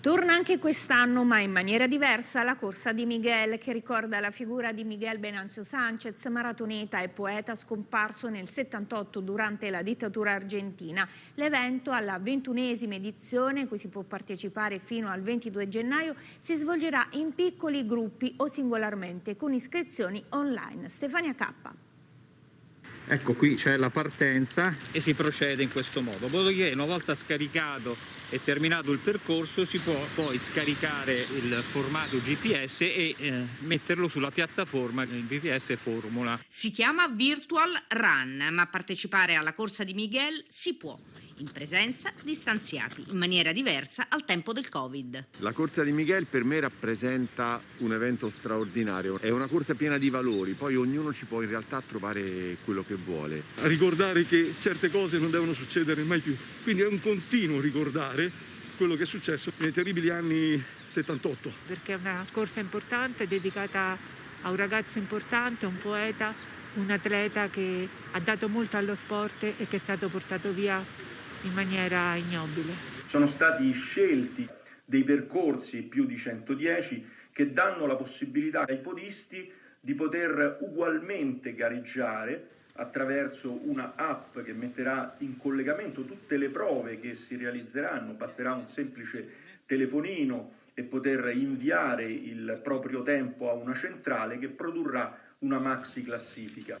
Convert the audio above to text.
Torna anche quest'anno, ma in maniera diversa, la corsa di Miguel, che ricorda la figura di Miguel Benancio Sanchez, maratoneta e poeta scomparso nel 78 durante la dittatura argentina. L'evento, alla ventunesima edizione, cui si può partecipare fino al 22 gennaio, si svolgerà in piccoli gruppi o singolarmente, con iscrizioni online. Stefania Cappa. Ecco qui c'è la partenza e si procede in questo modo. Dopodiché una volta scaricato e terminato il percorso si può poi scaricare il formato GPS e eh, metterlo sulla piattaforma il GPS Formula. Si chiama Virtual Run, ma partecipare alla corsa di Miguel si può in presenza, distanziati, in maniera diversa al tempo del Covid. La corsa di Miguel per me rappresenta un evento straordinario, è una corsa piena di valori, poi ognuno ci può in realtà trovare quello che vuole. A ricordare che certe cose non devono succedere mai più, quindi è un continuo ricordare quello che è successo nei terribili anni 78. Perché è una corsa importante dedicata a un ragazzo importante, un poeta, un atleta che ha dato molto allo sport e che è stato portato via in maniera ignobile. Sono stati scelti dei percorsi più di 110 che danno la possibilità ai podisti di poter ugualmente gareggiare attraverso una app che metterà in collegamento tutte le prove che si realizzeranno, basterà un semplice telefonino e poter inviare il proprio tempo a una centrale che produrrà una maxi classifica.